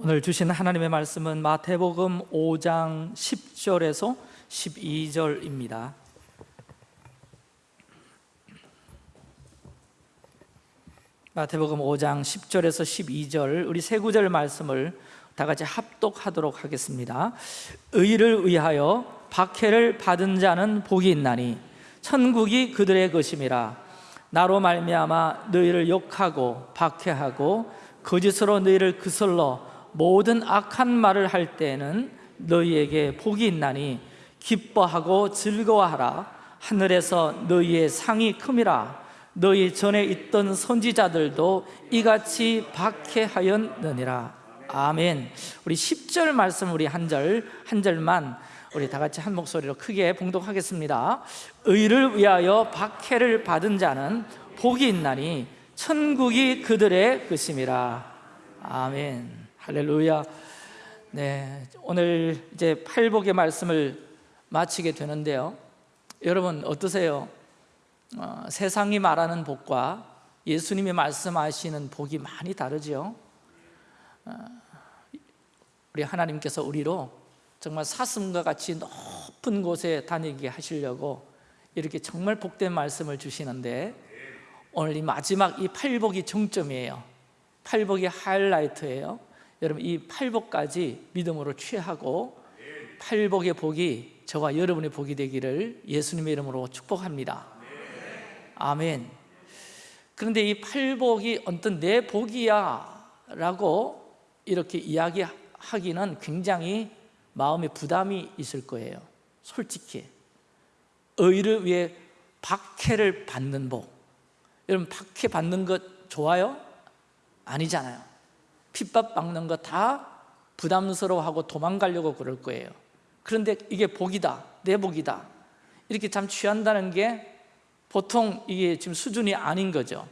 오늘 주신 하나님의 말씀은 마태복음 5장 10절에서 12절입니다. 마태복음 5장 10절에서 12절 우리 세 구절 말씀을 다 같이 합독하도록 하겠습니다. 의를 위하여 박해를 받은 자는 복이 있나니 천국이 그들의 것임이라. 나로 말미암아 너희를 욕하고 박해하고 거짓으로 너희를 그슬러 모든 악한 말을 할 때에는 너희에게 복이 있나니 기뻐하고 즐거워하라. 하늘에서 너희의 상이 큼이라. 너희 전에 있던 선지자들도 이같이 박해하였느니라. 아멘. 우리 10절 말씀 우리 한 절한 절만 우리 다 같이 한 목소리로 크게 봉독하겠습니다. 의를 위하여 박해를 받은 자는 복이 있나니 천국이 그들의 것임이라. 아멘 할렐루야. 네 오늘 이제 팔복의 말씀을 마치게 되는데요. 여러분 어떠세요? 어, 세상이 말하는 복과 예수님이 말씀하시는 복이 많이 다르죠 어, 우리 하나님께서 우리로 정말 사슴과 같이 높은 곳에 다니게 하시려고 이렇게 정말 복된 말씀을 주시는데 오늘 이 마지막 이 팔복이 정점이에요. 팔복이 하이라이트예요 여러분 이 팔복까지 믿음으로 취하고 팔복의 복이 저와 여러분의 복이 되기를 예수님의 이름으로 축복합니다. 아멘. 그런데 이 팔복이 어떤 내 복이야 라고 이렇게 이야기하기는 굉장히 마음에 부담이 있을 거예요. 솔직히. 의를 위해 박해를 받는 복. 여러분 박해 받는 것 좋아요? 아니잖아요 핍박 받는 거 다 부담스러워하고 도망가려고 그럴 거예요. 그런데 이게 복이다 내 복이다. 이렇게 참 취한다는 게 보통 이게 지금 수준이 아닌 거죠.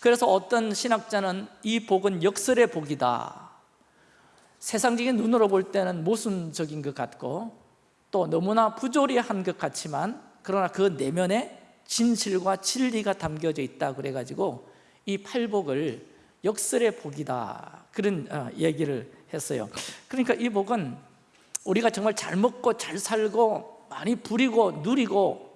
그래서 어떤 신학자는 이 복은 역설의 복이다. 세상적인 눈으로 볼 때는 모순적인 것 같고 또 너무나 부조리한 것 같지만 그러나 그 내면에 진실과 진리가 담겨져 있다 그래가지고 이 팔복을 역설의 복이다. 그런 어, 얘기를 했어요. 그러니까 이 복은 우리가 정말 잘 먹고 잘 살고 많이 부리고 누리고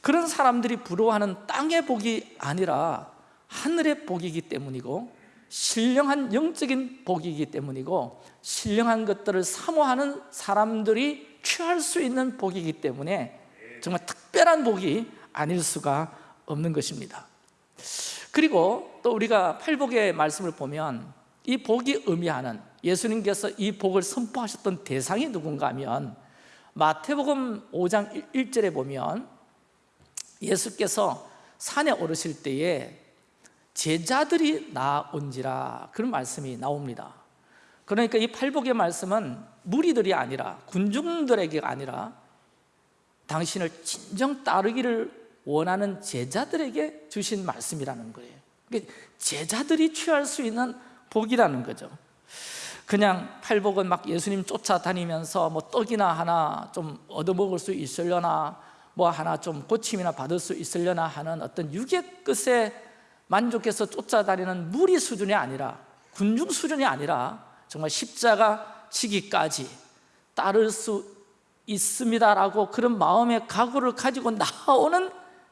그런 사람들이 부러워하는 땅의 복이 아니라 하늘의 복이기 때문이고 신령한 영적인 복이기 때문이고 신령한 것들을 사모하는 사람들이 취할 수 있는 복이기 때문에 정말 특별한 복이 아닐 수가 없는 것입니다. 그리고 또 우리가 팔복의 말씀을 보면 이 복이 의미하는 예수님께서 이 복을 선포하셨던 대상이 누군가 하면 마태복음 5장 1절에 보면 예수께서 산에 오르실 때에 제자들이 나온지라 그런 말씀이 나옵니다. 그러니까 이 팔복의 말씀은 무리들이 아니라 군중들에게 아니라 당신을 진정 따르기를 원하는 제자들에게 주신 말씀이라는 거예요 제자들이 취할 수 있는 복이라는 거죠. 그냥 팔복은 막 예수님 쫓아다니면서 뭐 떡이나 하나 좀 얻어먹을 수 있으려나 뭐 하나 좀 고침이나 받을 수 있으려나 하는 어떤 육의 끝에 만족해서 쫓아다니는 무리 수준이 아니라 군중 수준이 아니라 정말 십자가 치기까지 따를 수 있습니다라고 그런 마음의 각오를 가지고 나오는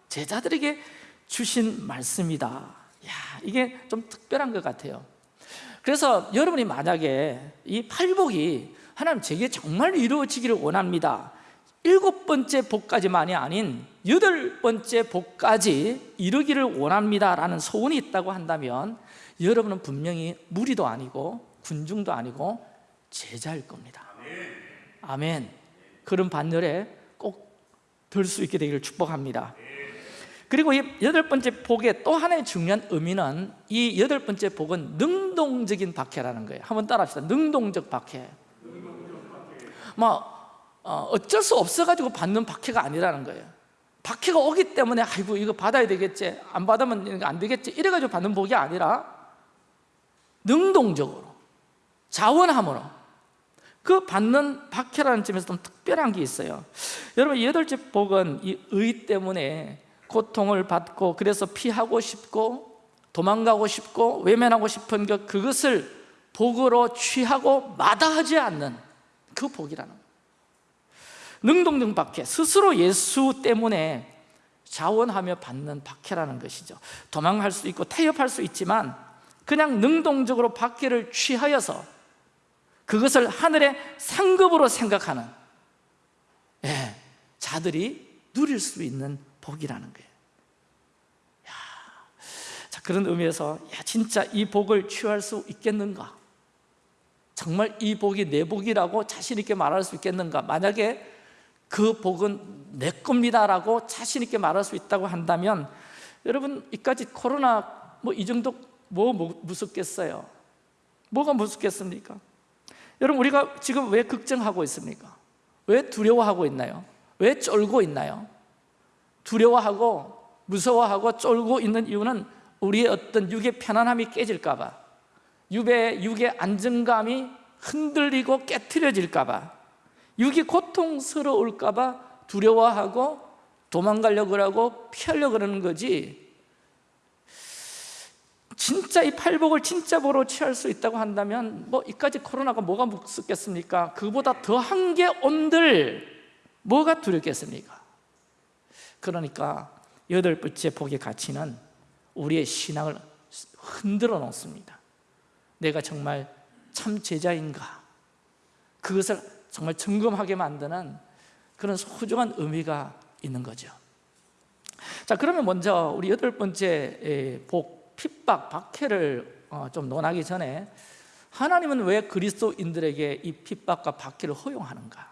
제자들에게 주신 말씀이다 야, 이게 좀 특별한 것 같아요. 그래서 여러분이 만약에 이 팔복이 하나님 제게 정말 이루어지기를 원합니다. 일곱 번째 복까지만이 아닌 여덟 번째 복까지 이루기를 원합니다 라는 소원이 있다고 한다면 여러분은 분명히 무리도 아니고 군중도 아니고 제자일 겁니다. 아멘. 그런 반열에 꼭 들 수 있게 되기를 축복합니다 그리고 이 여덟 번째 복의 또 하나의 중요한 의미는 이 여덟 번째 복은 능동적인 박해라는 거예요. 한번 따라합시다. 능동적 박해. 뭐 어, 어쩔 수 없어가지고 받는 박해가 아니라는 거예요. 박해가 오기 때문에 아이고 이거 받아야 되겠지 안 받으면 안 되겠지 이래가지고 받는 복이 아니라 능동적으로 자원함으로 그 받는 박해라는 점에서 좀 특별한 게 있어요. 여러분 여덟째 복은 이 의 때문에 고통을 받고 그래서 피하고 싶고 도망가고 싶고 외면하고 싶은 것 그것을 복으로 취하고 마다하지 않는 그 복이라는 능동적 박해. 스스로 예수 때문에 자원하며 받는 박해라는 것이죠. 도망할 수 있고 태엽할 수 있지만 그냥 능동적으로 박해를 취하여서 그것을 하늘의 상급으로 생각하는 예, 자들이 누릴 수 있는 복이라는 거예요 야, 자, 그런 의미에서 야, 진짜 이 복을 취할 수 있겠는가? 정말 이 복이 내 복이라고 자신 있게 말할 수 있겠는가? 만약에 그 복은 내 겁니다라고 자신 있게 말할 수 있다고 한다면 여러분 이까지 코로나 뭐 이 정도 뭐 무섭겠어요? 뭐가 무섭겠습니까? 여러분 우리가 지금 왜 걱정하고 있습니까? 왜 두려워하고 있나요? 왜 쫄고 있나요? 두려워하고 무서워하고 쫄고 있는 이유는 우리의 어떤 육의 편안함이 깨질까 봐 육의, 육의 안정감이 흔들리고 깨트려질까 봐 육이 고통스러울까 봐 두려워하고 도망가려고 하고 피하려고 그러는 거지 진짜 이 팔복을 진짜 보러 취할 수 있다고 한다면 뭐 이까지 코로나가 뭐가 무섭겠습니까? 그보다 더한 게 온들 뭐가 두렵겠습니까? 그러니까 여덟 번째 복의 가치는 우리의 신앙을 흔들어 놓습니다 내가 정말 참 제자인가? 그것을 정말 점검하게 만드는 그런 소중한 의미가 있는 거죠 자 그러면 먼저 우리 여덟 번째 복, 핍박, 박해를 어, 좀 논하기 전에 하나님은 왜 그리스도인들에게 이 핍박과 박해를 허용하는가?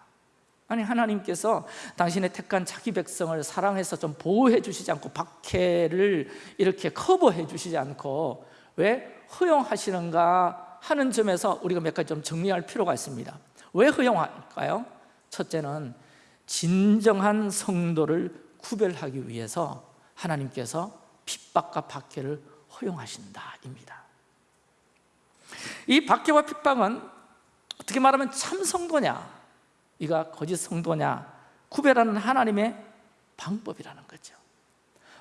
아니 하나님께서 당신의 택한 자기 백성을 사랑해서 좀 보호해 주시지 않고 박해를 이렇게 커버해 주시지 않고 왜 허용하시는가 하는 점에서 우리가 몇 가지 좀 정리할 필요가 있습니다. 왜 허용할까요? 첫째는 진정한 성도를 구별하기 위해서 하나님께서 핍박과 박해를 허용하신다입니다. 이 박해와 핍박은 어떻게 말하면 참 성도냐 이가 거짓 성도냐? 구별하는 하나님의 방법이라는 거죠.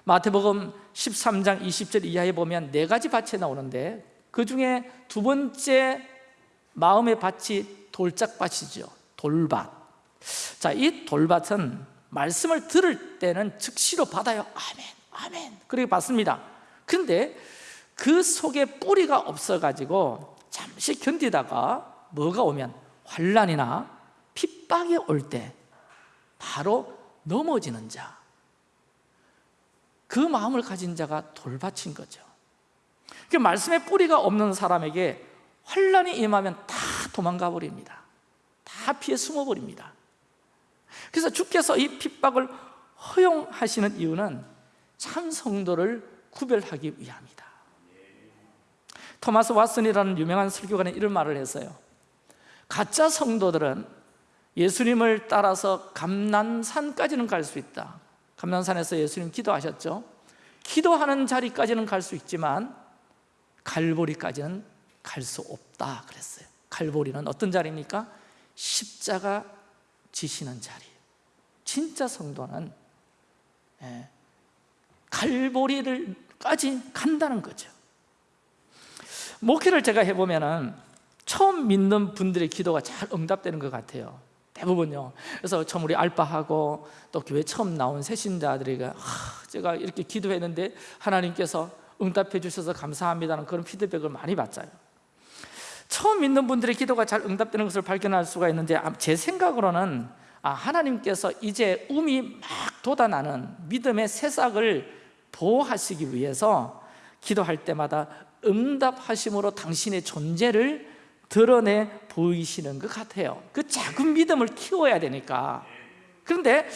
마태복음 13장 20절 이하에 보면 네 가지 밭이 나오는데 그 중에 두 번째 마음의 밭이 돌짝밭이죠. 돌밭. 자, 이 돌밭은 말씀을 들을 때는 즉시로 받아요. 아멘, 아멘. 그렇게 받습니다. 근데 그 속에 뿌리가 없어가지고 잠시 견디다가 뭐가 오면 환란이나 핍박이 올 때 바로 넘어지는 자. 그 마음을 가진 자가 돌밭인 거죠. 그 말씀의 뿌리가 없는 사람에게 환란이 임하면 다 도망가 버립니다. 다 피해 숨어 버립니다. 그래서 주께서 이 핍박을 허용하시는 이유는 참 성도를 구별하기 위함이다. 토마스 왓슨이라는 유명한 설교가는 이런 말을 했어요. 가짜 성도들은 예수님을 따라서 감난산까지는 갈 수 있다. 감난산에서 예수님 기도하셨죠? 기도하는 자리까지는 갈 수 있지만 갈보리까지는 갈 수 없다 그랬어요. 갈보리는 어떤 자리입니까? 십자가 지시는 자리. 진짜 성도는 예, 갈보리를까지 간다는 거죠. 목회를 제가 해보면 처음 믿는 분들의 기도가 잘 응답되는 것 같아요 대부분요. 그래서 처음 우리 알바하고 또 교회 처음 나온 새신자들에게 아, 제가 이렇게 기도했는데 하나님께서 응답해 주셔서 감사합니다는 그런 피드백을 많이 받잖아요. 처음 믿는 분들의 기도가 잘 응답되는 것을 발견할 수가 있는데 아, 제 생각으로는 아, 하나님께서 이제 um이 막 돋아나는 믿음의 새싹을 보호하시기 위해서 기도할 때마다 응답하심으로 당신의 존재를 드러내 보이시는 것 같아요. 그 작은 믿음을 키워야 되니까. 그런데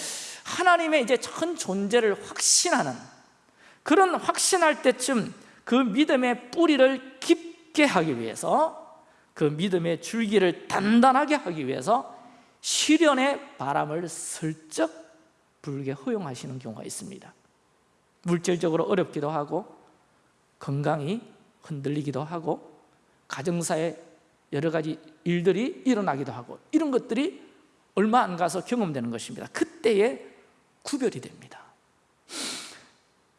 하나님의 이제 전 존재를 확신하는 그런 확신할 때쯤 그 믿음의 뿌리를 깊게 하기 위해서 그 믿음의 줄기를 단단하게 하기 위해서 시련의 바람을 슬쩍 불게 허용하시는 경우가 있습니다. 물질적으로 어렵기도 하고 건강이 흔들리기도 하고 가정사에 여러 가지 일들이 일어나기도 하고 이런 것들이 얼마 안 가서 경험되는 것입니다. 그때에 구별이 됩니다.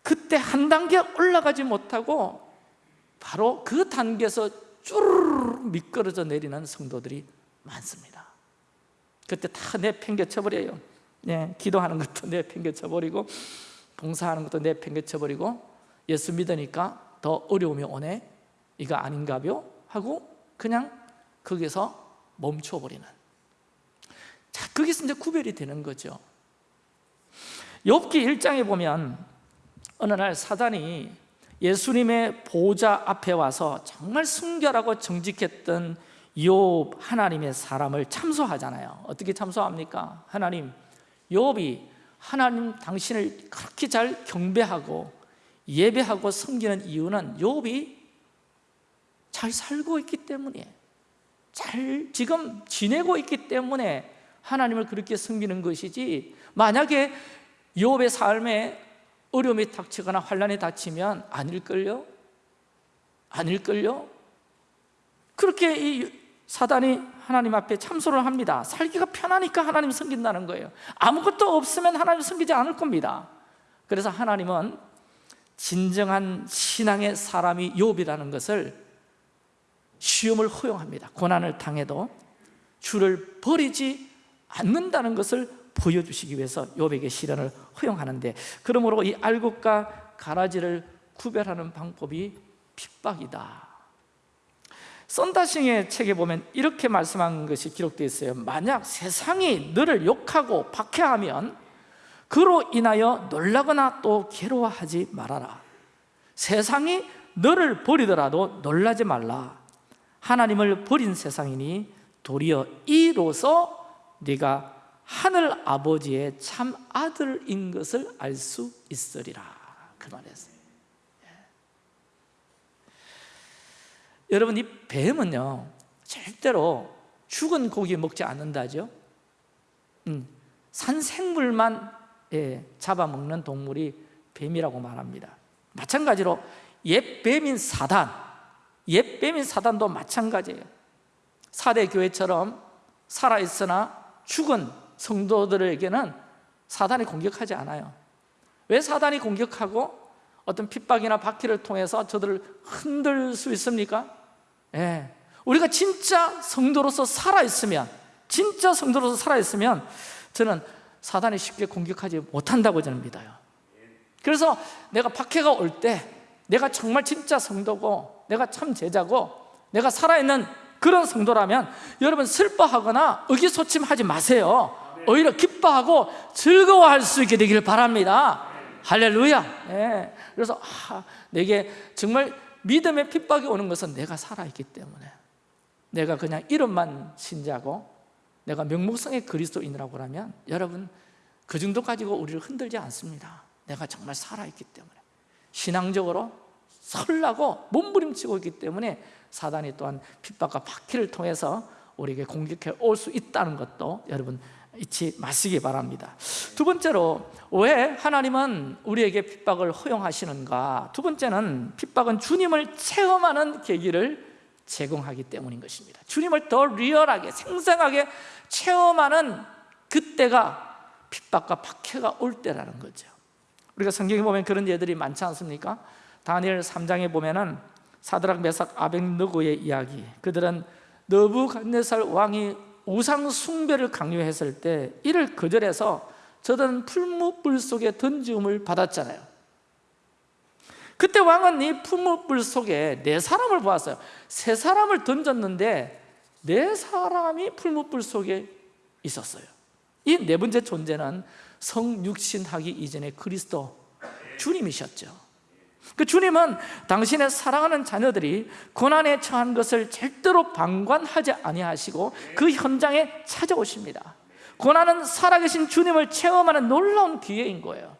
그때 한 단계 올라가지 못하고 바로 그 단계에서 쭈르르 미끄러져 내리는 성도들이 많습니다. 그때 다 내팽개쳐 버려요. 예, 기도하는 것도 내팽개쳐 버리고 봉사하는 것도 내팽개쳐 버리고 예수 믿으니까 더 어려움이 오네. 이거 아닌가요? 하고 그냥 거기서 멈춰버리는. 자, 거기서 이제 구별이 되는 거죠. 욥기 1장에 보면 어느 날 사단이 예수님의 보좌 앞에 와서 정말 순결하고 정직했던 욥 하나님의 사람을 참소하잖아요. 어떻게 참소합니까? 하나님 욥이 하나님 당신을 그렇게 잘 경배하고 예배하고 섬기는 이유는 욥이 잘 살고 있기 때문에 잘 지금 지내고 있기 때문에 하나님을 그렇게 섬기는 것이지 만약에 욥의 삶에 어려움이 닥치거나 환란이 닥치면 아닐걸요? 아닐걸요? 그렇게 이 사단이 하나님 앞에 참소를 합니다 살기가 편하니까 하나님 섬긴다는 거예요 아무것도 없으면 하나님 섬기지 않을 겁니다 그래서 하나님은 진정한 신앙의 사람이 욥이라는 것을 시험을 허용합니다. 고난을 당해도 주를 버리지 않는다는 것을 보여주시기 위해서 욥에게 시련을 허용하는데 그러므로 이 알곡과 가라지를 구별하는 방법이 핍박이다. 썬다싱의 책에 보면 이렇게 말씀한 것이 기록되어 있어요. 만약 세상이 너를 욕하고 박해하면 그로 인하여 놀라거나 또 괴로워하지 말아라. 세상이 너를 버리더라도 놀라지 말라 하나님을 버린 세상이니 도리어 이로써 네가 하늘 아버지의 참 아들인 것을 알 수 있으리라. 그 말이었어요. 예. 여러분 이 뱀은요 절대로 죽은 고기 먹지 않는다죠. 음, 산 생물만 예, 잡아먹는 동물이 뱀이라고 말합니다. 마찬가지로 옛 뱀인 사단 옛 뱀인 사단도 마찬가지예요 사대 교회처럼 살아있으나 죽은 성도들에게는 사단이 공격하지 않아요 왜 사단이 공격하고 어떤 핍박이나 박해를 통해서 저들을 흔들 수 있습니까? 예. 우리가 진짜 성도로서 살아있으면 진짜 성도로서 살아있으면 저는 사단이 쉽게 공격하지 못한다고 저는 믿어요 그래서 내가 박해가 올 때 내가 정말 진짜 성도고 내가 참 제자고 내가 살아있는 그런 성도라면 여러분 슬퍼하거나 의기소침하지 마세요. 오히려 기뻐하고 즐거워할 수 있게 되기를 바랍니다. 할렐루야. 네. 그래서 아, 내게 정말 믿음의 핍박이 오는 것은 내가 살아있기 때문에 내가 그냥 이름만 신자고 내가 명목성의 그리스도인이라고 하면 여러분 그 정도 가지고 우리를 흔들지 않습니다. 내가 정말 살아있기 때문에. 신앙적으로 설라고 몸부림치고 있기 때문에 사단이 또한 핍박과 박해를 통해서 우리에게 공격해 올 수 있다는 것도 여러분 잊지 마시기 바랍니다. 두 번째로 왜 하나님은 우리에게 핍박을 허용하시는가? 두 번째는 핍박은 주님을 체험하는 계기를 제공하기 때문인 것입니다. 주님을 더 리얼하게 생생하게 체험하는 그때가 핍박과 박해가 올 때라는 거죠. 우리가 성경에 보면 그런 예들이 많지 않습니까? 다니엘 3장에 보면 은 사드락 메삭 아벡느고의 이야기. 그들은 너부갓네살 왕이 우상 숭배를 강요했을 때 이를 거절해서 저들은 풀무불 속에 던지움을 받았잖아요. 그때 왕은 이 풀무불 속에 네 사람을 보았어요. 세 사람을 던졌는데 네 사람이 풀무불 속에 있었어요. 이 네 번째 존재는 성육신하기 이전의 그리스도 주님이셨죠 그 주님은 당신의 사랑하는 자녀들이 고난에 처한 것을 절대로 방관하지 아니하시고 그 현장에 찾아오십니다. 고난은 살아계신 주님을 체험하는 놀라운 기회인 거예요.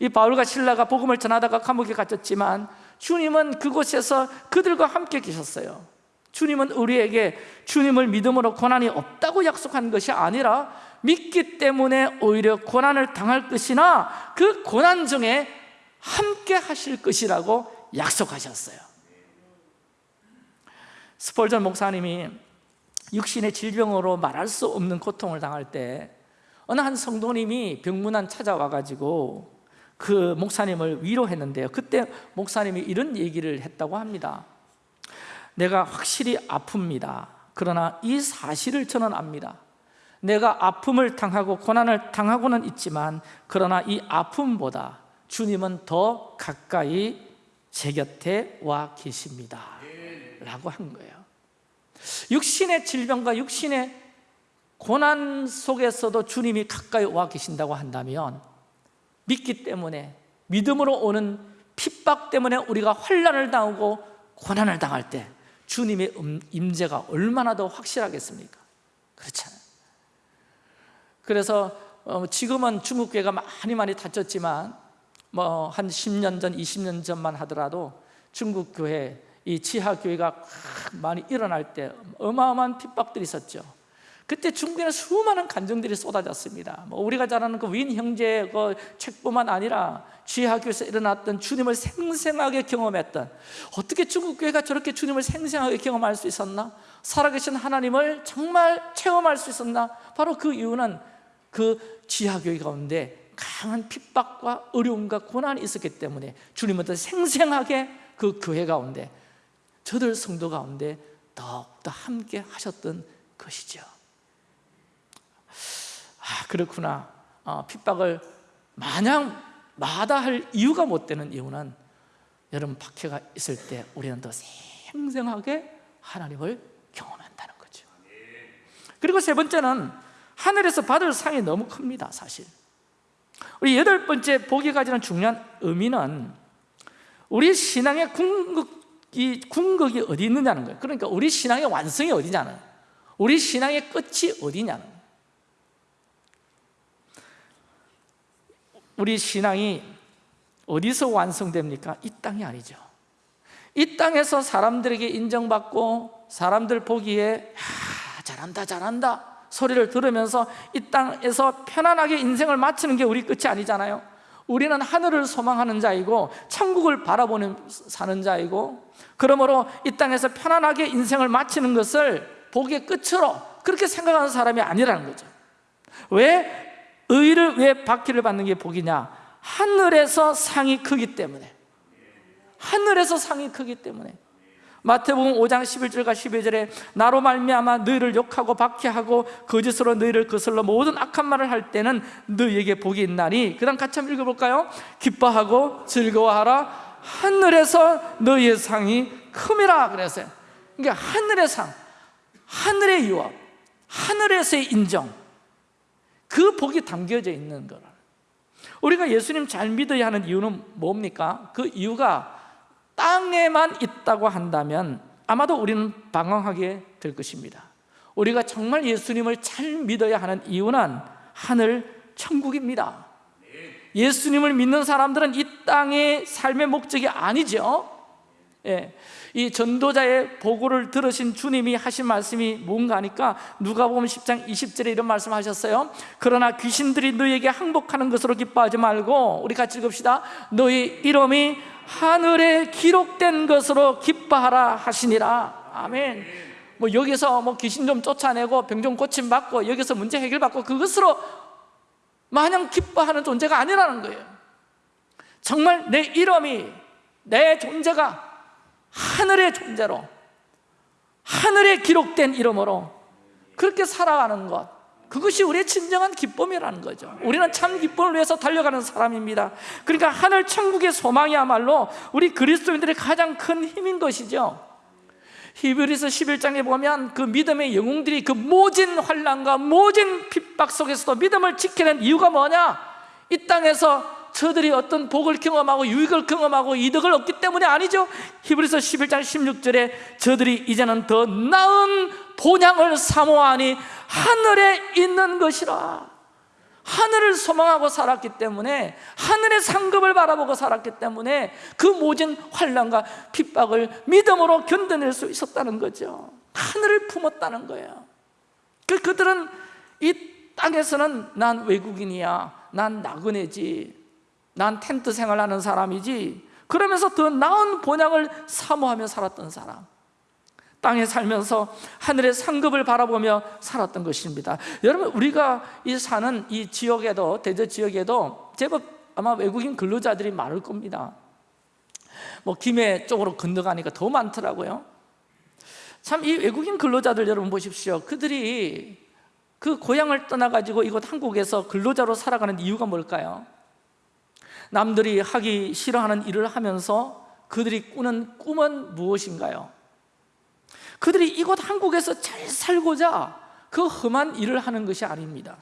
이 바울과 신라가 복음을 전하다가 감옥에 갇혔지만 주님은 그곳에서 그들과 함께 계셨어요. 주님은 우리에게 주님을 믿음으로 고난이 없다고 약속한 것이 아니라 믿기 때문에 오히려 고난을 당할 것이나 그 고난 중에 함께 하실 것이라고 약속하셨어요. 스폴전 목사님이 육신의 질병으로 말할 수 없는 고통을 당할 때 어느 한 성도님이 병문안 찾아와가지고 그 목사님을 위로했는데요. 그때 목사님이 이런 얘기를 했다고 합니다. 내가 확실히 아픕니다. 그러나 이 사실을 저는 압니다. 내가 아픔을 당하고 고난을 당하고는 있지만 그러나 이 아픔보다 주님은 더 가까이 제 곁에 와 계십니다. 라고 한 거예요. 육신의 질병과 육신의 고난 속에서도 주님이 가까이 와 계신다고 한다면 믿기 때문에 믿음으로 오는 핍박 때문에 우리가 환난을 당하고 고난을 당할 때 주님의 음, 임재가 얼마나 더 확실하겠습니까? 그렇잖아요. 그래서 어, 지금은 중국 교회가 많이 많이 다쳤지만 뭐 한 10년 전, 20년 전만 하더라도 중국 교회 이 지하 교회가 많이 일어날 때 어마어마한 핍박들이 있었죠. 그때 중국에는 수많은 간증들이 쏟아졌습니다. 뭐 우리가 잘 아는 그 윈 형제 그 책뿐만 아니라 지하교에서 일어났던 주님을 생생하게 경험했던 어떻게 중국 교회가 저렇게 주님을 생생하게 경험할 수 있었나? 살아계신 하나님을 정말 체험할 수 있었나? 바로 그 이유는 그 지하교회 가운데 강한 핍박과 어려움과 고난이 있었기 때문에 주님은 더 생생하게 그 교회 가운데 저들 성도 가운데 더욱더 함께 하셨던 것이죠. 아 그렇구나. 어, 핍박을 마냥 마다할 이유가 못 되는 이유는 여러분 박해가 있을 때 우리는 더 생생하게 하나님을 경험한다는 거죠. 그리고 세 번째는 하늘에서 받을 상이 너무 큽니다 사실 우리 여덟 번째 보기 가지는 중요한 의미는 우리 신앙의 궁극이, 궁극이 어디 있느냐는 거예요. 그러니까 우리 신앙의 완성이 어디냐는 우리 신앙의 끝이 어디냐는 우리 신앙이 어디서 완성됩니까? 이 땅이 아니죠. 이 땅에서 사람들에게 인정받고 사람들 보기에 야, 잘한다 잘한다 소리를 들으면서 이 땅에서 편안하게 인생을 마치는 게 우리 끝이 아니잖아요 우리는 하늘을 소망하는 자이고 천국을 바라보는 사는 자이고 그러므로 이 땅에서 편안하게 인생을 마치는 것을 복의 끝으로 그렇게 생각하는 사람이 아니라는 거죠 왜? 의를 왜 받기를 받는 게 복이냐? 하늘에서 상이 크기 때문에 하늘에서 상이 크기 때문에 마태복음 5장 11절과 12절에 나로 말미암아 너희를 욕하고 박해하고 거짓으로 너희를 거슬러 모든 악한 말을 할 때는 너희에게 복이 있나니. 그 다음 같이 한번 읽어볼까요? 기뻐하고 즐거워하라. 하늘에서 너희의 상이 큼이라 그랬어요. 그러니까 하늘의 상, 하늘의 유업, 하늘에서의 인정. 그 복이 담겨져 있는 거라 우리가 예수님 잘 믿어야 하는 이유는 뭡니까? 그 이유가 땅에만 있다고 한다면 아마도 우리는 방황하게 될 것입니다. 우리가 정말 예수님을 잘 믿어야 하는 이유는 하늘 천국입니다. 예수님을 믿는 사람들은 이 땅의 삶의 목적이 아니죠. 예, 이 전도자의 보고를 들으신 주님이 하신 말씀이 뭔가 하니까 누가복음 10장 20절에 이런 말씀 하셨어요. 그러나 귀신들이 너희에게 항복하는 것으로 기뻐하지 말고 우리 같이 읽읍시다. 너희 이름이 하늘에 기록된 것으로 기뻐하라 하시니라. 아멘. 뭐 여기서 뭐 귀신 좀 쫓아내고 병 좀 고침 받고 여기서 문제 해결 받고 그것으로 마냥 기뻐하는 존재가 아니라는 거예요. 정말 내 이름이 내 존재가 하늘의 존재로 하늘에 기록된 이름으로 그렇게 살아가는 것 그것이 우리의 진정한 기쁨이라는 거죠. 우리는 참 기쁨을 위해서 달려가는 사람입니다. 그러니까 하늘 천국의 소망이야말로 우리 그리스도인들의 가장 큰 힘인 것이죠. 히브리서 11장에 보면 그 믿음의 영웅들이 그 모진 환란과 모진 핍박 속에서도 믿음을 지키는 이유가 뭐냐? 이 땅에서 저들이 어떤 복을 경험하고 유익을 경험하고 이득을 얻기 때문이 아니죠. 히브리서 11장 16절에 저들이 이제는 더 나은 본향을 사모하니 하늘에 있는 것이라. 하늘을 소망하고 살았기 때문에 하늘의 상급을 바라보고 살았기 때문에 그 모진 환란과 핍박을 믿음으로 견뎌낼 수 있었다는 거죠. 하늘을 품었다는 거예요. 그, 그들은 이 땅에서는 난 외국인이야. 난 나그네지. 난 텐트 생활하는 사람이지. 그러면서 더 나은 본향을 사모하며 살았던 사람 땅에 살면서 하늘의 상급을 바라보며 살았던 것입니다 여러분 우리가 이 사는 이 지역에도 대저 지역에도 제법 아마 외국인 근로자들이 많을 겁니다 뭐 김해 쪽으로 건너가니까 더 많더라고요 참 이 외국인 근로자들 여러분 보십시오 그들이 그 고향을 떠나가지고 이곳 한국에서 근로자로 살아가는 이유가 뭘까요? 남들이 하기 싫어하는 일을 하면서 그들이 꾸는 꿈은 무엇인가요? 그들이 이곳 한국에서 잘 살고자 그 험한 일을 하는 것이 아닙니다.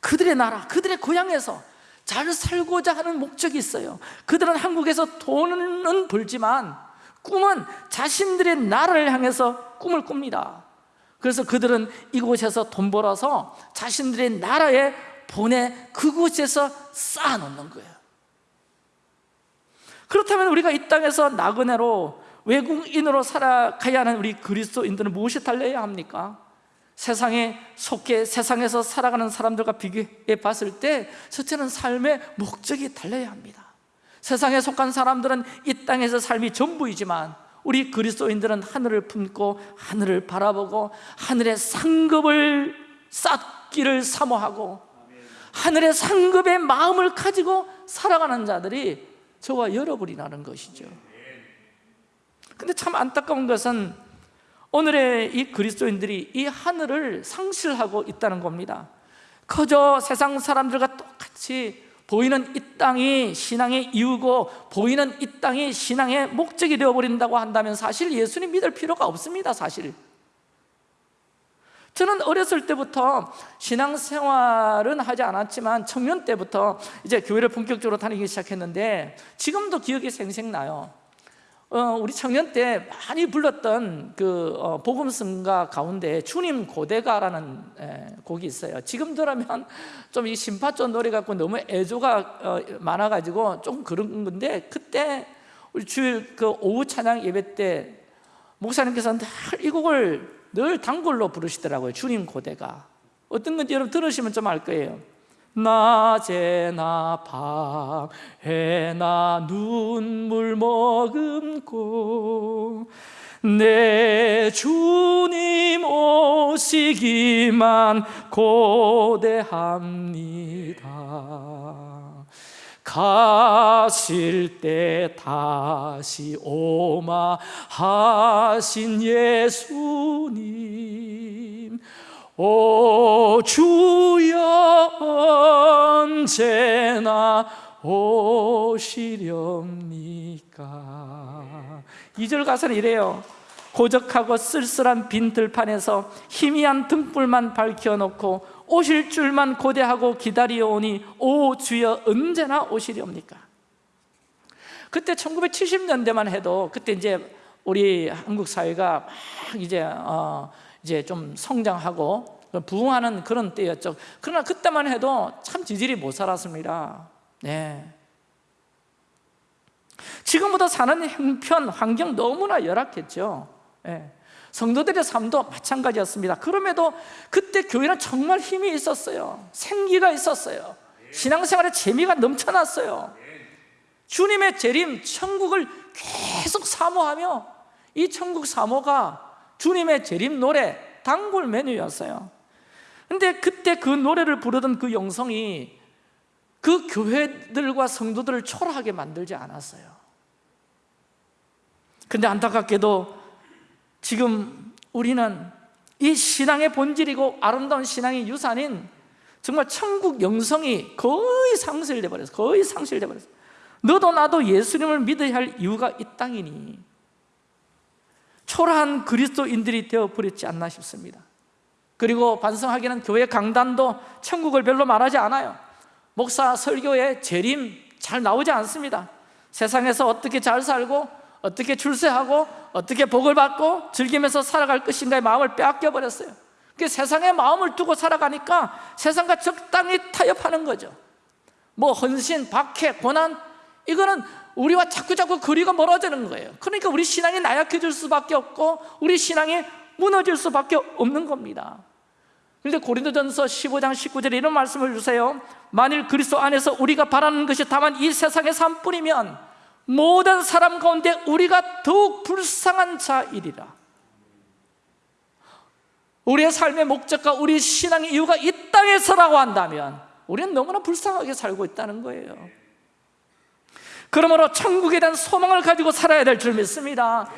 그들의 나라, 그들의 고향에서 잘 살고자 하는 목적이 있어요. 그들은 한국에서 돈은 벌지만 꿈은 자신들의 나라를 향해서 꿈을 꿉니다. 그래서 그들은 이곳에서 돈 벌어서 자신들의 나라에 보내 그곳에서 쌓아놓는 거예요. 그렇다면 우리가 이 땅에서 나그네로 외국인으로 살아가야 하는 우리 그리스도인들은 무엇이 달려야 합니까? 세상에 속해 세상에서 살아가는 사람들과 비교해 봤을 때 첫째는 삶의 목적이 달려야 합니다 세상에 속한 사람들은 이 땅에서 삶이 전부이지만 우리 그리스도인들은 하늘을 품고 하늘을 바라보고 하늘의 상급을 쌓기를 사모하고 하늘의 상급의 마음을 가지고 살아가는 자들이 저와 여러분이라는 것이죠 근데 참 안타까운 것은 오늘의 이 그리스도인들이 이 하늘을 상실하고 있다는 겁니다. 그저 세상 사람들과 똑같이 보이는 이 땅이 신앙의 이유고 보이는 이 땅이 신앙의 목적이 되어버린다고 한다면 사실 예수님 믿을 필요가 없습니다 사실. 저는 어렸을 때부터 신앙생활은 하지 않았지만 청년 때부터 이제 교회를 본격적으로 다니기 시작했는데 지금도 기억이 생생나요 어, 우리 청년 때 많이 불렀던 그 어, 복음성가 가운데 주님 고대가라는 에, 곡이 있어요. 지금 들으면 좀 이 심파조 노래 갖고 너무 애조가 어, 많아가지고 조금 그런 건데 그때 우리 주일 그 오후 찬양 예배 때 목사님께서 늘이 곡을 늘 단골로 부르시더라고요. 주님 고대가. 어떤 건지 여러분 들으시면 좀 알 거예요 낮에나 밤에나 눈물 머금고 내 주님 오시기만 고대합니다. 가실 때 다시 오마 하신 예수님 오 주여 언제나 오시렵니까? 이절 가사는 이래요. 고적하고 쓸쓸한 빈 들판에서 희미한 등불만 밝혀놓고 오실 줄만 고대하고 기다리오니 오 주여 언제나 오시렵니까? 그때 1970년대만 해도 그때 이제 우리 한국 사회가 막 이제 어 이제 좀 성장하고 부흥하는 그런 때였죠. 그러나 그때만 해도 참 지질이 못 살았습니다. 네. 지금보다 사는 형편, 환경 너무나 열악했죠. 네. 성도들의 삶도 마찬가지였습니다. 그럼에도 그때 교회는 정말 힘이 있었어요. 생기가 있었어요. 신앙생활에 재미가 넘쳐났어요. 주님의 재림, 천국을 계속 사모하며 이 천국 사모가 주님의 재림 노래 단골 메뉴였어요. 근데 그때 그 노래를 부르던 그 영성이 그 교회들과 성도들을 초라하게 만들지 않았어요. 근데 안타깝게도 지금 우리는 이 신앙의 본질이고 아름다운 신앙의 유산인 정말 천국 영성이 거의 상실돼 버렸어 거의 상실돼 버렸어. 너도 나도 예수님을 믿어야 할 이유가 이 땅이니 초라한 그리스도인들이 되어버렸지 않나 싶습니다. 그리고 반성하기는 교회 강단도 천국을 별로 말하지 않아요. 목사 설교에 재림 잘 나오지 않습니다. 세상에서 어떻게 잘 살고 어떻게 출세하고 어떻게 복을 받고 즐기면서 살아갈 것인가의 마음을 빼앗겨 버렸어요. 그 세상의 마음을 두고 살아가니까 세상과 적당히 타협하는 거죠. 뭐 헌신, 박해, 고난 이거는 우리와 자꾸자꾸 거리가 멀어지는 거예요. 그러니까 우리 신앙이 나약해질 수밖에 없고 우리 신앙이 무너질 수밖에 없는 겁니다. 그런데 고린도전서 15장 19절에 이런 말씀을 주세요. 만일 그리스도 안에서 우리가 바라는 것이 다만 이 세상의 삶뿐이면 모든 사람 가운데 우리가 더욱 불쌍한 자이리라. 우리의 삶의 목적과 우리 신앙의 이유가 이 땅에서라고 한다면 우리는 너무나 불쌍하게 살고 있다는 거예요 그러므로 천국에 대한 소망을 가지고 살아야 될 줄 믿습니다.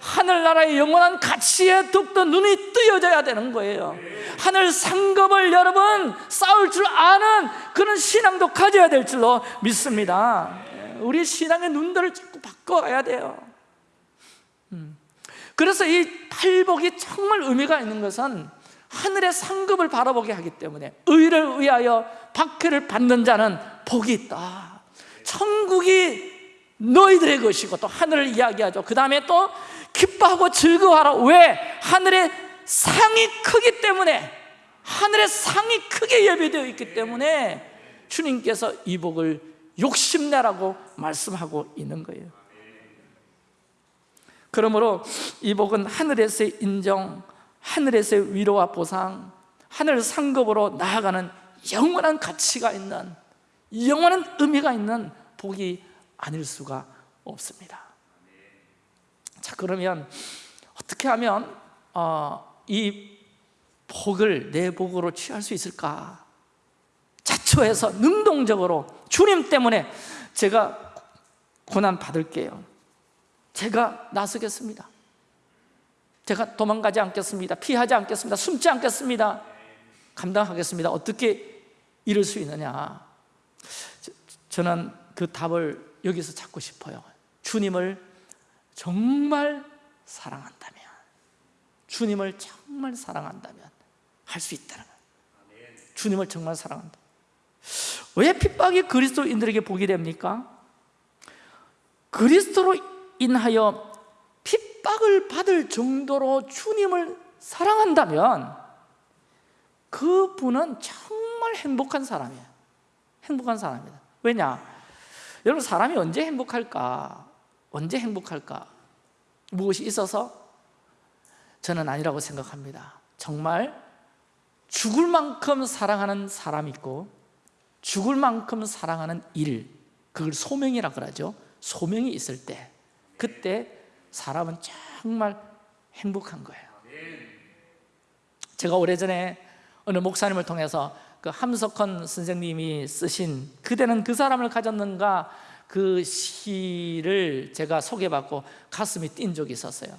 하늘나라의 영원한 가치에 더욱더 눈이 뜨여져야 되는 거예요. 하늘 상급을 여러분 싸울 줄 아는 그런 신앙도 가져야 될 줄로 믿습니다. 우리 신앙의 눈들을 자꾸 바꿔야 돼요. 음. 그래서 이 팔복이 정말 의미가 있는 것은 하늘의 상급을 바라보게 하기 때문에 의를 위하여 박해를 받는 자는 복이 있다 천국이 너희들의 것이고 또 하늘을 이야기하죠. 그 다음에 또 기뻐하고 즐거워하라. 왜? 하늘의 상이 크기 때문에 하늘의 상이 크게 예비되어 있기 때문에 주님께서 이 복을 욕심내라고 말씀하고 있는 거예요. 그러므로 이 복은 하늘에서의 인정 하늘에서의 위로와 보상 하늘 상급으로 나아가는 영원한 가치가 있는 영원한 의미가 있는 복이 아닐 수가 없습니다. 자 그러면 어떻게 하면 어, 이 복을 내 복으로 취할 수 있을까? 자초해서 능동적으로 주님 때문에 제가 고난 받을게요. 제가 나서겠습니다. 제가 도망가지 않겠습니다. 피하지 않겠습니다. 숨지 않겠습니다. 감당하겠습니다. 어떻게 이룰 수 있느냐? 저는 그 답을 여기서 찾고 싶어요. 주님을 정말 사랑한다면 주님을 정말 사랑한다면 할 수 있다는 거예요. 주님을 정말 사랑한다. 왜 핍박이 그리스도인들에게 복이 됩니까? 그리스도로 인하여 핍박을 받을 정도로 주님을 사랑한다면 그분은 정말 행복한 사람이에요. 행복한 사람입니다. 왜냐? 여러분 사람이 언제 행복할까? 언제 행복할까? 무엇이 있어서? 저는 아니라고 생각합니다 정말 죽을 만큼 사랑하는 사람이 있고 죽을 만큼 사랑하는 일 그걸 소명이라 그러죠 소명이 있을 때 그때 사람은 정말 행복한 거예요 제가 오래전에 어느 목사님을 통해서 그 함석헌 선생님이 쓰신 그대는 그 사람을 가졌는가 그 시를 제가 소개받고 가슴이 뛴 적이 있었어요.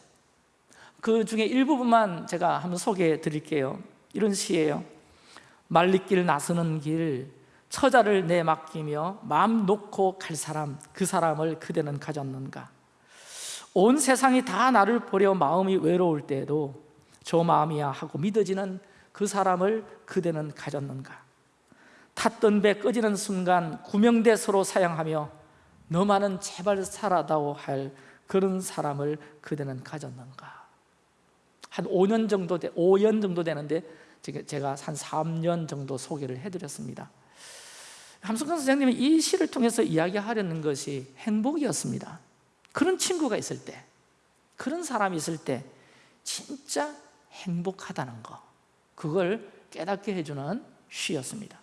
그 중에 일부분만 제가 한번 소개해 드릴게요. 이런 시예요. 말리길 나서는 길 처자를 내 맡기며 마음 놓고 갈 사람 그 사람을 그대는 가졌는가. 온 세상이 다 나를 보려 마음이 외로울 때에도 저 마음이야 하고 믿어지는 그 사람을 그대는 가졌는가? 탔던 배 꺼지는 순간 구명대 서로 사양하며 너만은 제발 살아다오 할 그런 사람을 그대는 가졌는가? 한 5년 정도, 5년 정도 되는데 제가 한 3년 정도 소개를 해드렸습니다. 함성근 선생님이 이 시를 통해서 이야기하려는 것이 행복이었습니다. 그런 친구가 있을 때 그런 사람이 있을 때 진짜 행복하다는 거 그걸 깨닫게 해주는 시였습니다.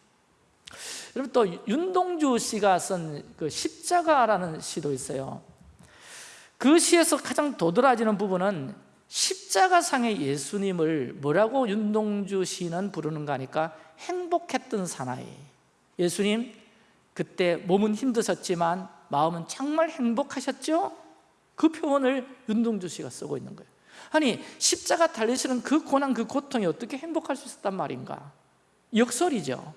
여러분 또 윤동주 씨가 쓴 그 십자가라는 시도 있어요. 그 시에서 가장 도드라지는 부분은 십자가상의 예수님을 뭐라고 윤동주 시는 부르는가 하니까 행복했던 사나이. 예수님 그때 몸은 힘드셨지만 마음은 정말 행복하셨죠? 그 표현을 윤동주 씨가 쓰고 있는 거예요 아니 십자가 달리시는 그 고난 그 고통이 어떻게 행복할 수 있었단 말인가? 역설이죠.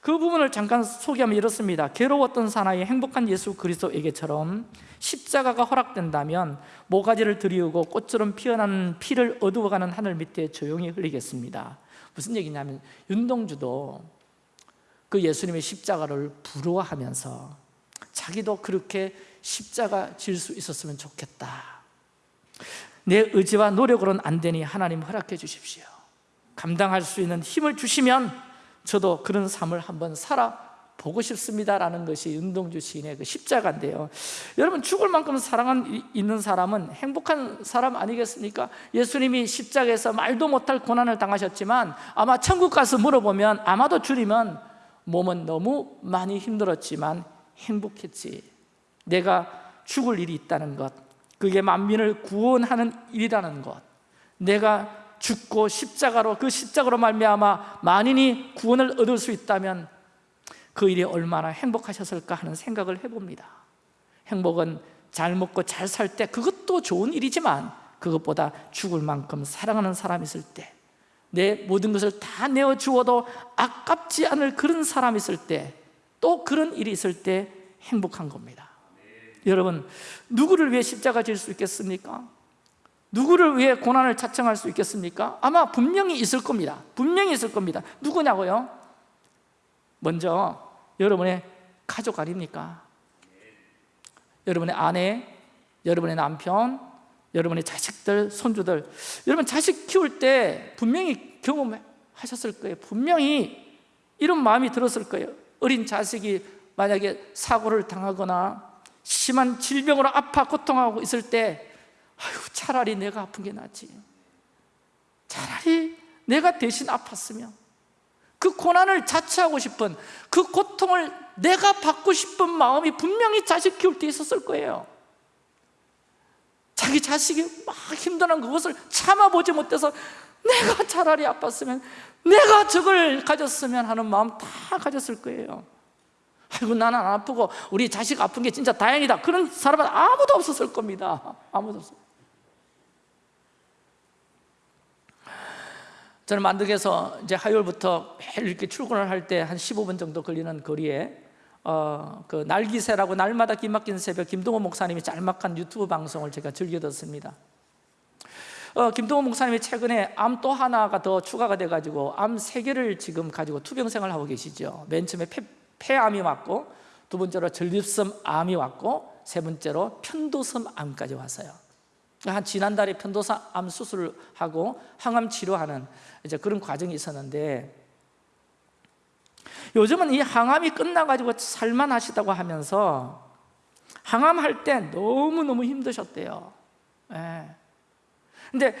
그 부분을 잠깐 소개하면 이렇습니다. 괴로웠던 사나이 행복한 예수 그리스도에게처럼 십자가가 허락된다면 모가지를 들이우고 꽃처럼 피어나는 피를 어두워가는 하늘 밑에 조용히 흘리겠습니다. 무슨 얘기냐면 윤동주도 그 예수님의 십자가를 부러워하면서 자기도 그렇게 십자가 질 수 있었으면 좋겠다 내 의지와 노력으로는 안 되니 하나님 허락해 주십시오. 감당할 수 있는 힘을 주시면 저도 그런 삶을 한번 살아보고 싶습니다라는 것이 윤동주 시인의 그 십자가인데요. 여러분 죽을 만큼 사랑 있는 사람은 행복한 사람 아니겠습니까? 예수님이 십자가에서 말도 못할 고난을 당하셨지만 아마 천국 가서 물어보면 아마도 주님은 몸은 너무 많이 힘들었지만 행복했지. 내가 죽을 일이 있다는 것 그게 만민을 구원하는 일이라는 것. 내가 죽고 십자가로 그 십자가로 말미암아 만인이 구원을 얻을 수 있다면 그 일이 얼마나 행복하셨을까 하는 생각을 해봅니다. 행복은 잘 먹고 잘 살 때 그것도 좋은 일이지만 그것보다 죽을 만큼 사랑하는 사람이 있을 때 내 모든 것을 다 내어 주어도 아깝지 않을 그런 사람이 있을 때 또 그런 일이 있을 때 행복한 겁니다 여러분 누구를 위해 십자가 질 수 있겠습니까? 누구를 위해 고난을 자청할 수 있겠습니까? 아마 분명히 있을 겁니다 분명히 있을 겁니다 누구냐고요? 먼저 여러분의 가족 아닙니까? 여러분의 아내, 여러분의 남편, 여러분의 자식들, 손주들 여러분 자식 키울 때 분명히 경험하셨을 거예요 분명히 이런 마음이 들었을 거예요 어린 자식이 만약에 사고를 당하거나 심한 질병으로 아파 고통하고 있을 때 아유 차라리 내가 아픈 게 낫지. 차라리 내가 대신 아팠으면 그 고난을 자처하고 싶은 그 고통을 내가 받고 싶은 마음이 분명히 자식 키울 때 있었을 거예요. 자기 자식이 막 힘든 그것을 참아보지 못해서 내가 차라리 아팠으면 내가 저걸 가졌으면 하는 마음 다 가졌을 거예요 아이고 나는 안 아프고 우리 자식 아픈 게 진짜 다행이다. 그런 사람은 아무도 없었을 겁니다. 아무도 없어요 저는 만덕에서 이제 화요일부터 매일 이렇게 출근을 할 때 한 15분 정도 걸리는 거리에 어, 그 날기새라고 날마다 기막힌 새벽 김동호 목사님이 짤막한 유튜브 방송을 제가 즐겨 듣습니다. 어, 김동호 목사님이 최근에 암 또 하나가 더 추가가 돼가지고 암 세 개를 지금 가지고 투병생활 하고 계시죠. 맨 처음에 폐, 폐암이 왔고 두 번째로 전립선 암이 왔고 세 번째로 편도섬 암까지 왔어요 한 지난달에 편도섬 암 수술을 하고 항암 치료하는 이제 그런 과정이 있었는데 요즘은 이 항암이 끝나가지고 살만하시다고 하면서 항암할 때 너무너무 힘드셨대요 예. 근데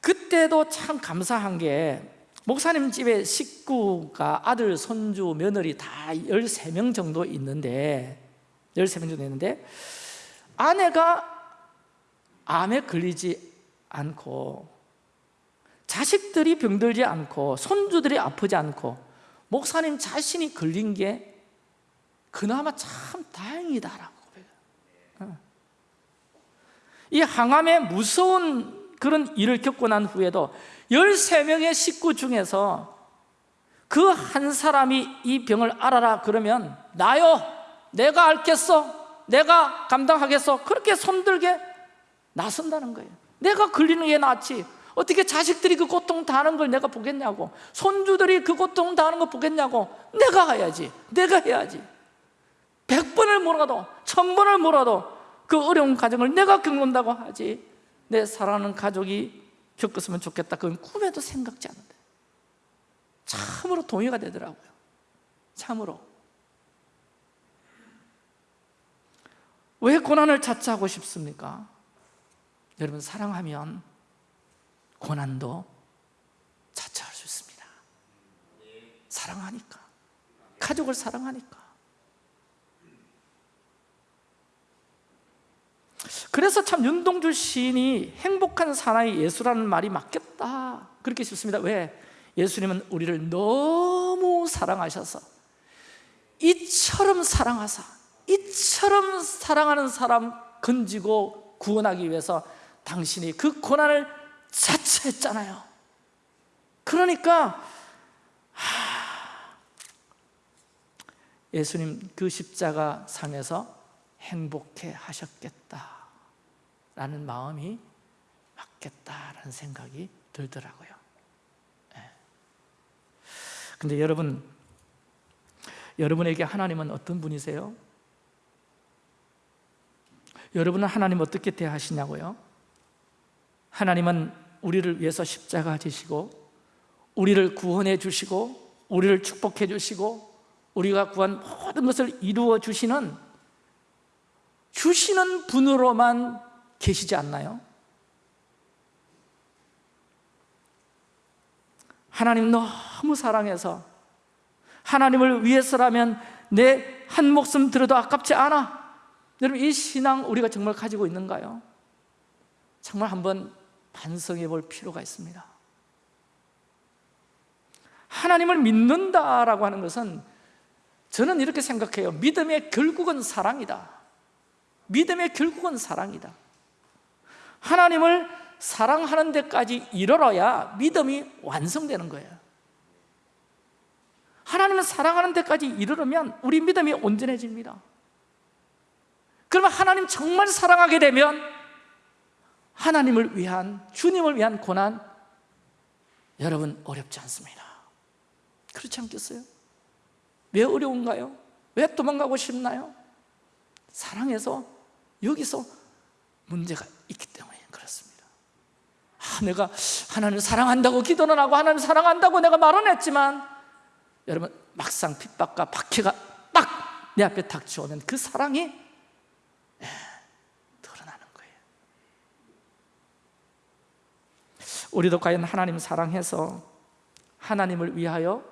그때도 참 감사한 게 목사님 집에 식구가 아들, 손주, 며느리 다 13명 정도 있는데 13명 정도 있는데 아내가 암에 걸리지 않고 자식들이 병들지 않고 손주들이 아프지 않고 목사님 자신이 걸린 게 그나마 참 다행이다라고 고백해요 이 항암의 무서운 그런 일을 겪고 난 후에도 13명의 식구 중에서 그 한 사람이 이 병을 알아라 그러면 나요 내가 앓겠어 내가 감당하겠어 그렇게 손들게 나선다는 거예요. 내가 걸리는 게 낫지. 어떻게 자식들이 그 고통 당하는 걸 내가 보겠냐고. 손주들이 그 고통 당하는 거 보겠냐고. 내가 해야지. 내가 해야지. 백 번을 몰아도 천 번을 몰아도 그 어려운 가정을 내가 겪는다고 하지. 내 사랑하는 가족이 겪었으면 좋겠다. 그건 꿈에도 생각지 않는데. 참으로 동의가 되더라고요. 참으로. 왜 고난을 자처하고 싶습니까? 여러분 사랑하면 고난도 자처할 수 있습니다. 사랑하니까. 가족을 사랑하니까 그래서 참 윤동주 시인이 행복한 사나이 예수라는 말이 맞겠다. 그렇게 싶습니다. 왜? 예수님은 우리를 너무 사랑하셔서 이처럼 사랑하사 이처럼 사랑하는 사람 건지고 구원하기 위해서 당신이 그 고난을 자처했잖아요. 그러니까 하, 예수님 그 십자가 상에서 행복해 하셨겠다 라는 마음이 맞겠다라는 생각이 들더라고요 네. 근데 여러분 여러분에게 하나님은 어떤 분이세요? 여러분은 하나님 어떻게 대하시냐고요? 하나님은 우리를 위해서 십자가 지시고 우리를 구원해 주시고 우리를 축복해 주시고 우리가 구한 모든 것을 이루어 주시는 주시는 분으로만 계시지 않나요? 하나님 너무 사랑해서 하나님을 위해서라면 내 한 목숨 들어도 아깝지 않아 여러분 이 신앙 우리가 정말 가지고 있는가요? 정말 한번 반성해 볼 필요가 있습니다 하나님을 믿는다라고 하는 것은 저는 이렇게 생각해요 믿음의 결국은 사랑이다 믿음의 결국은 사랑이다 하나님을 사랑하는 데까지 이르러야 믿음이 완성되는 거예요 하나님을 사랑하는 데까지 이르르면 우리 믿음이 온전해집니다 그러면 하나님 정말 사랑하게 되면 하나님을 위한 주님을 위한 고난 여러분 어렵지 않습니다 그렇지 않겠어요? 왜 어려운가요? 왜 도망가고 싶나요? 사랑해서 여기서 문제가 있기 때문에 그렇습니다 아, 내가 하나님을 사랑한다고 기도는 하고 하나님을 사랑한다고 내가 말은 했지만 여러분 막상 핍박과 박해가 딱 내 앞에 닥쳐오면 그 사랑이 예, 드러나는 거예요 우리도 과연 하나님 사랑해서 하나님을 위하여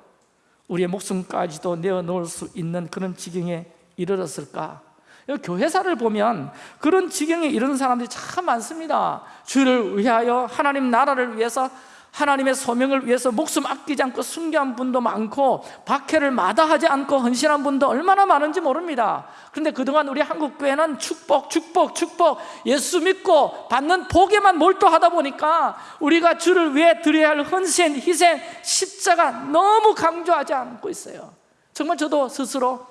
우리의 목숨까지도 내어놓을 수 있는 그런 지경에 이르렀을까? 교회사를 보면 그런 지경에 이르는 사람들이 참 많습니다. 주를 위하여 하나님 나라를 위해서 하나님의 소명을 위해서 목숨 아끼지 않고 순교한 분도 많고 박해를 마다하지 않고 헌신한 분도 얼마나 많은지 모릅니다. 그런데 그동안 우리 한국교회는 축복, 축복, 축복 예수 믿고 받는 복에만 몰두하다 보니까 우리가 주를 위해 드려야 할 헌신, 희생, 십자가 너무 강조하지 않고 있어요. 정말 저도 스스로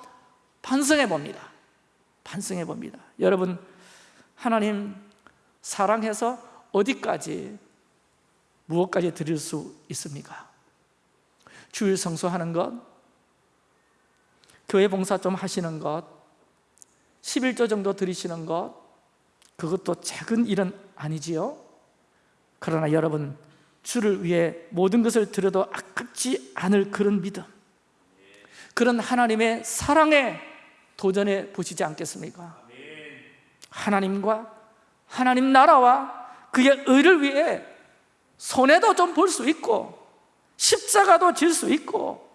반성해 봅니다 반성해 봅니다 여러분 하나님 사랑해서 어디까지 무엇까지 드릴 수 있습니까? 주일 성수하는 것, 교회 봉사 좀 하시는 것, 11조 정도 드리시는 것, 그것도 작은 일은 아니지요. 그러나 여러분, 주를 위해 모든 것을 드려도 아깝지 않을 그런 믿음, 그런 하나님의 사랑에 도전해 보시지 않겠습니까? 하나님과 하나님 나라와 그의 의를 위해 손해도 좀 볼 수 있고 십자가도 질 수 있고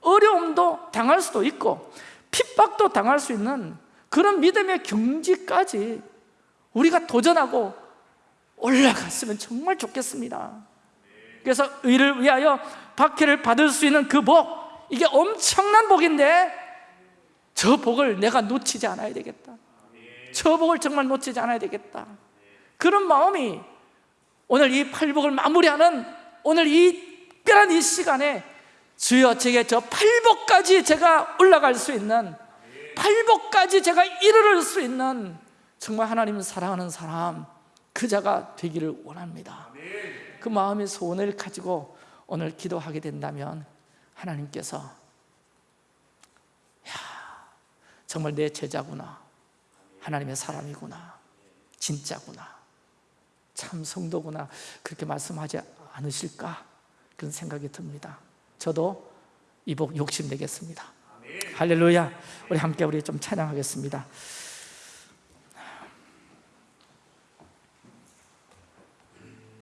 어려움도 당할 수도 있고 핍박도 당할 수 있는 그런 믿음의 경지까지 우리가 도전하고 올라갔으면 정말 좋겠습니다 그래서 의를 위하여 박해를 받을 수 있는 그 복 이게 엄청난 복인데 저 복을 내가 놓치지 않아야 되겠다. 저 복을 정말 놓치지 않아야 되겠다. 그런 마음이 오늘 이 팔복을 마무리하는 오늘 이 특별한 이 시간에 주여 제게 저 팔복까지 제가 올라갈 수 있는 팔복까지 제가 이르를 수 있는 정말 하나님을 사랑하는 사람 그 자가 되기를 원합니다. 그 마음의 소원을 가지고 오늘 기도하게 된다면 하나님께서 야 정말 내 제자구나. 하나님의 사람이구나. 진짜구나. 참 성도구나. 그렇게 말씀하지 않으실까? 그런 생각이 듭니다. 저도 이복 욕심내겠습니다. 할렐루야. 우리 함께 우리 좀 찬양하겠습니다